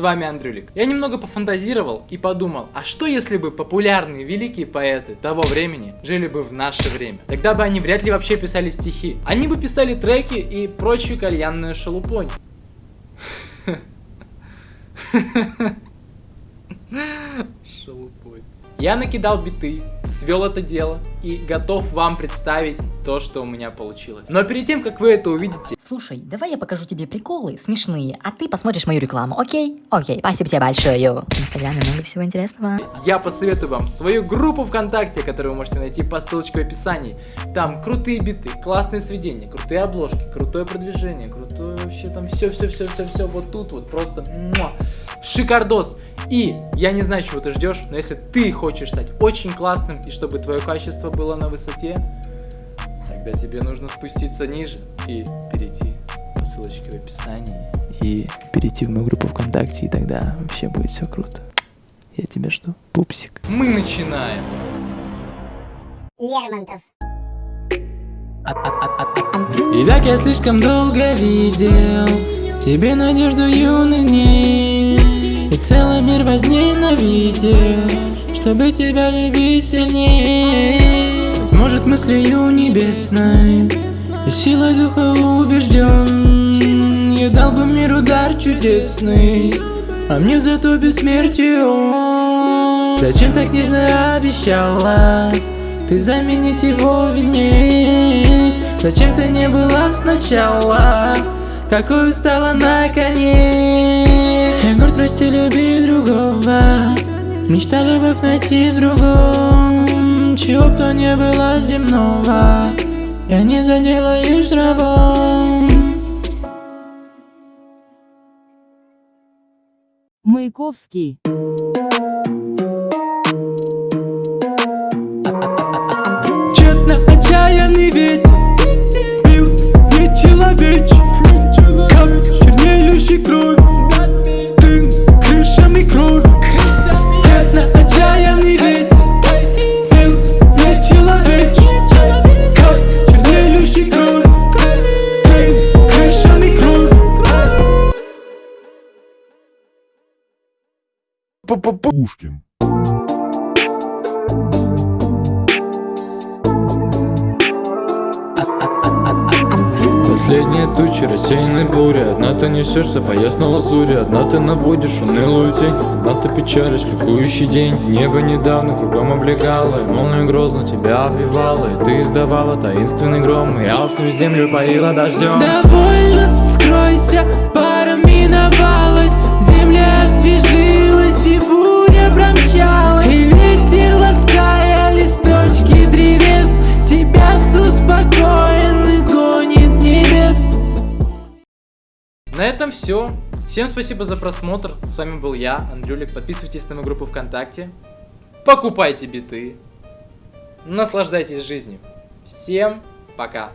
с вами Андрюлик. Я немного пофантазировал и подумал, а что если бы популярные великие поэты того времени жили бы в наше время? Тогда бы они вряд ли вообще писали стихи. Они бы писали треки и прочую кальянную шелупонь. Шелупонь. Я накидал биты, свел это дело и готов вам представить то, что у меня получилось. Но перед тем, как вы это увидите... Слушай, давай я покажу тебе приколы смешные, а ты посмотришь мою рекламу, окей? Окей, спасибо тебе большое. В инстаграме много всего интересного. Я посоветую вам свою группу ВКонтакте, которую вы можете найти по ссылочке в описании. Там крутые биты, классные сведения, крутые обложки, крутое продвижение, крутое вообще там все-все-все-все-все вот тут вот просто муа, шикардос. И я не знаю, чего ты ждешь, но если ты хочешь стать очень классным и чтобы твое качество было на высоте, тогда тебе нужно спуститься ниже и перейти по ссылочке в описании. И перейти в мою группу ВКонтакте, и тогда вообще будет все круто. Я тебя жду, пупсик. Мы начинаем. Лермонтов. И так я слишком долго видел Тебе надежду юных дней И целый мир возненавидел Чтобы тебя любить сильнее Быть может мыслью небесной Силой духа убежден Я дал бы миру дар чудесный А мне зато бессмертие Зачем так нежно обещала? Ты заменить его винить Зачем ты не была сначала? Какой стала наконец? Я горд, прости, люби другого. Мечта любовь найти в другом Чего б то не было земного Я не заделаюсь рабом Маяковский. Пушкин. Последняя туча, рассеянной буря. Одна ты несешься по ясной лазури. Одна ты наводишь унылую тень. Одна ты печалишь ликующий день. Небо недавно кругом облегало И молния грозно тебя обвивала И ты издавала таинственный гром И алчную землю поила дождем. Довольно, скройся, пара миновалась На этом все. Всем спасибо за просмотр. С вами был я, Андрюлик. Подписывайтесь на мою группу ВКонтакте. Покупайте биты. Наслаждайтесь жизнью. Всем пока.